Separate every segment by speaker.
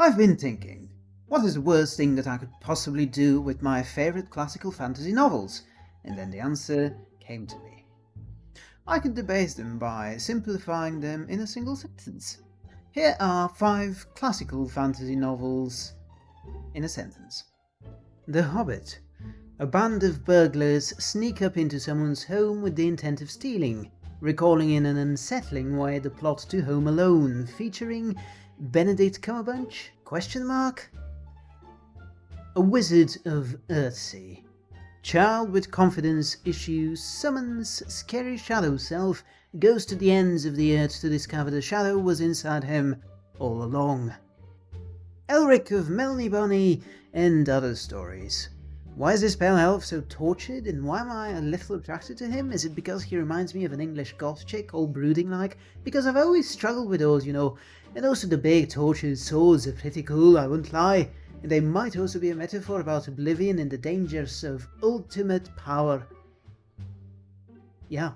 Speaker 1: I've been thinking, what is the worst thing that I could possibly do with my favorite classical fantasy novels? And then the answer came to me. I could debase them by simplifying them in a single sentence. Here are five classical fantasy novels in a sentence. The Hobbit. A band of burglars sneak up into someone's home with the intent of stealing, recalling in an unsettling way the plot to Home Alone, featuring Benedict Cumberbatch? Question mark? A Wizard of Earthsea. Child with confidence issues summons scary shadow self, goes to the ends of the earth to discover the shadow was inside him all along. Elric of Melniboné and other stories. Why is this pale elf so tortured and why am I a little attracted to him? Is it because he reminds me of an English goth chick, all brooding like? Because I've always struggled with those, you know. And also the big tortured swords are pretty cool, I won't lie. And they might also be a metaphor about oblivion and the dangers of ultimate power. Yeah,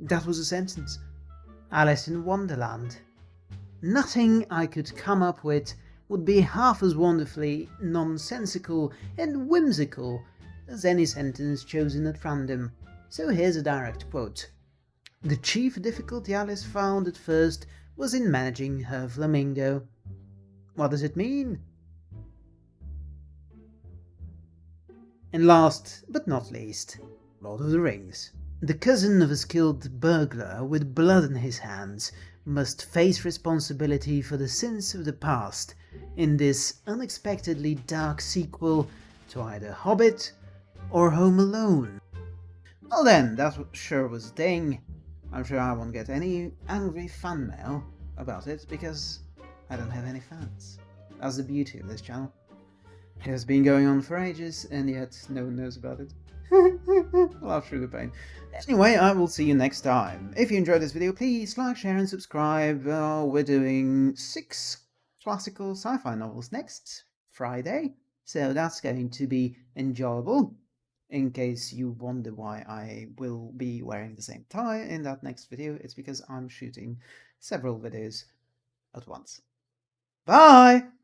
Speaker 1: that was a sentence. Alice in Wonderland. Nothing I could come up with would be half as wonderfully nonsensical and whimsical as any sentence chosen at random. So here's a direct quote. The chief difficulty Alice found at first was in managing her flamingo. What does it mean? And last but not least, Lord of the Rings. The cousin of a skilled burglar with blood on his hands must face responsibility for the sins of the past in this unexpectedly dark sequel to either Hobbit or Home Alone. Well then, that sure was a thing. I'm sure I won't get any angry fan mail about it because I don't have any fans. That's the beauty of this channel. It has been going on for ages, and yet no one knows about it. Laugh through the pain. Anyway, I will see you next time. If you enjoyed this video, please like, share, and subscribe. Uh, we're doing six classical sci-fi novels next Friday, so that's going to be enjoyable. In case you wonder why I will be wearing the same tie in that next video, it's because I'm shooting several videos at once. Bye!